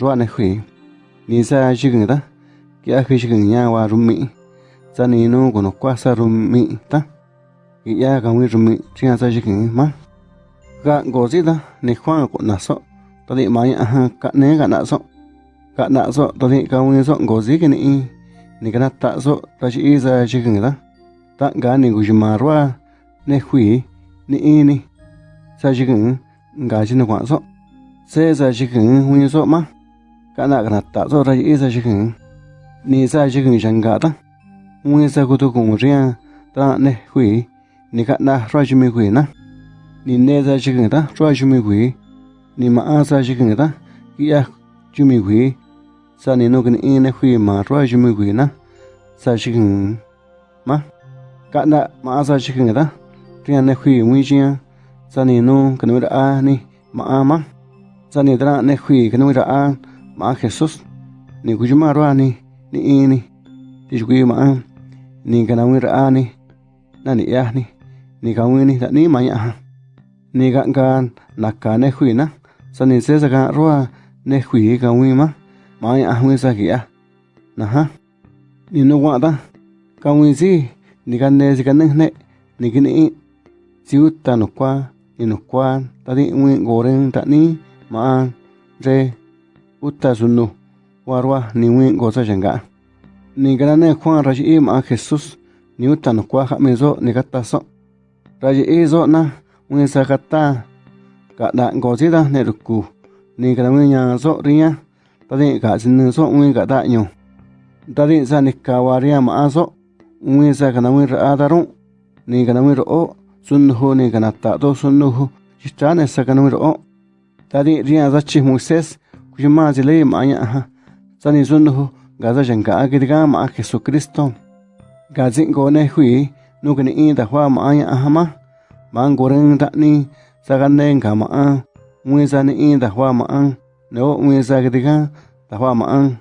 rua này khỉ ya ni chỉ cần sa ma ki ta. Kia khi ni ga no kwa rum ka sa ni na ni sa ta ya khara sa nga rua ne hui ni ta kia hui jigin rum wa rumi sa ni no ko no kwa sa rumi ta ya ga wi rumi chia sa jigin ma ga go zi ta ni khwa ko na so ta di ma ya ha ka ne ga na so ka na so ta di ka wi so go ni na ta so ta ji za jigin ta ta ga ni gu ma rua ne hui ni ni sa jigin ga ji na kwa so se za jigin wi na ka na ta so ra ji za jigin ni sa jigin jan ga ta wi za ku tu ta ne hui. Ni ka na ra ji hui na. Ni ne sa jigin ta ra ji hui. Ni ma sa za ta kia ya hui. Sa ni no ka ni ne hui ma ra ji hui na. Sa jigin ma. Ka na ma sa za jigin ta ria ne hui wi ji sa ni no ka no ra a ni ma ma. Sa ni ta ne hui ka no ra a ma Jesus ni ku ma ra ni ni i ni ti ku ma a ni ka na wi ra a ni na ni ya ni ni ka wi ni da ni ma ya ni ga ga na ka ne hui na sa ni se sa ga ro ne hui ka wi ma ma ya wi sa ki ya na ha ni no wa da ka wi si ni ka ne si ka ne ne ni ki ni si u ta no kwa ni no kwa ta di wi go ren ta ni ma re uta sunu, warwa ni win goza sa ni grane Juan kwa im a ma Jesus ni uta no kwa ha zo, ni gata so ra ji e zo na win sa ka ta ka ne ruku. Ni ka nya zo ri tadi ga di sin ne so win gata da nyo ta sa ni kawaria ma a zo wi sa ka win wi ra da ni ka win ro o sun ho ni ka ta do sun no ho chi sa ka win ro o. Ta zachi ri Pima zileyim anya zani zunhu gaza jenga agidgam Jesu Kristo. Gazin gone hui nugni inda hua ma anya ahama man goreng dakni saganeng kama a. Mwe zani inda hua ma an. Neo mwe zagidgam da hua ma an.